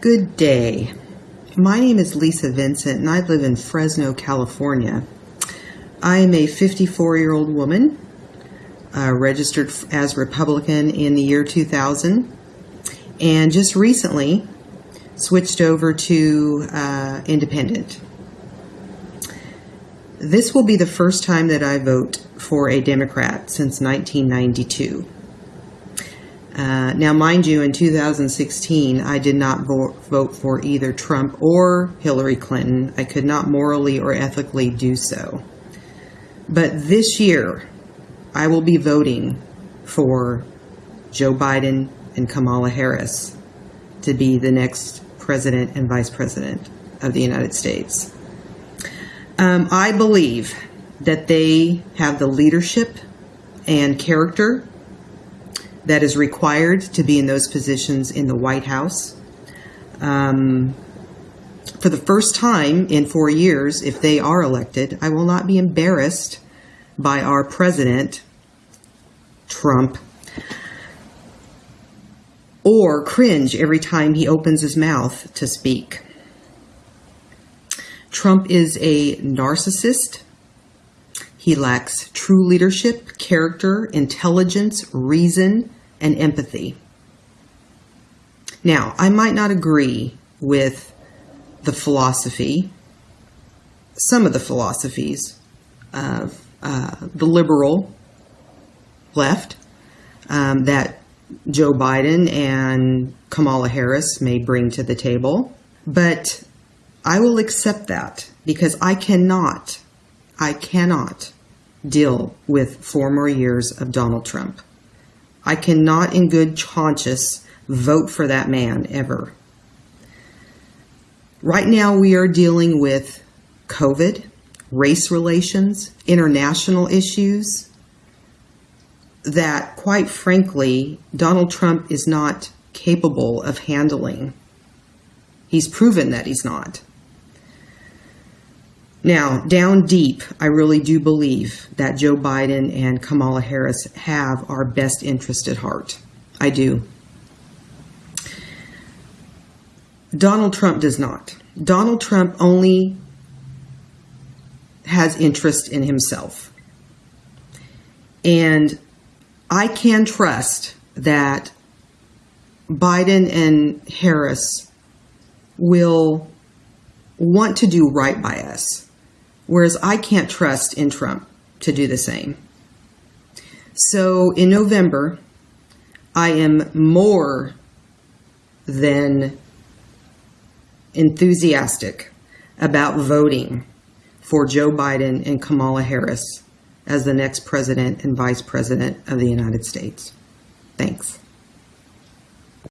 Good day. My name is Lisa Vincent and I live in Fresno, California. I am a 54 year old woman, uh, registered as Republican in the year 2000, and just recently switched over to uh, Independent. This will be the first time that I vote for a Democrat since 1992. Uh, now, mind you, in 2016, I did not vo- vote for either Trump or Hillary Clinton. I could not morally or ethically do so. But this year, I will be voting for Joe Biden and Kamala Harris to be the next president and vice president of the United States. Um, I believe that they have the leadership and character that is required to be in those positions in the White House. Um, for the first time in four years, if they are elected, I will not be embarrassed by our president, Trump, or cringe every time he opens his mouth to speak. Trump is a narcissist. He lacks true leadership, character, intelligence, reason, and empathy. Now, I might not agree with the philosophy, some of the philosophies of uh, the liberal left um, that Joe Biden and Kamala Harris may bring to the table, but I will accept that because I cannot, I cannot deal with four more years of Donald Trump. I cannot, in good conscience, vote for that man ever. Right now, we are dealing with COVID, race relations, international issues that, quite frankly, Donald Trump is not capable of handling. He's proven that he's not. Now, down deep, I really do believe that Joe Biden and Kamala Harris have our best interest at heart. I do. Donald Trump does not. Donald Trump only has interest in himself. And I can trust that Biden and Harris will want to do right by us whereas I can't trust in Trump to do the same. So in November, I am more than enthusiastic about voting for Joe Biden and Kamala Harris as the next president and vice president of the United States. Thanks.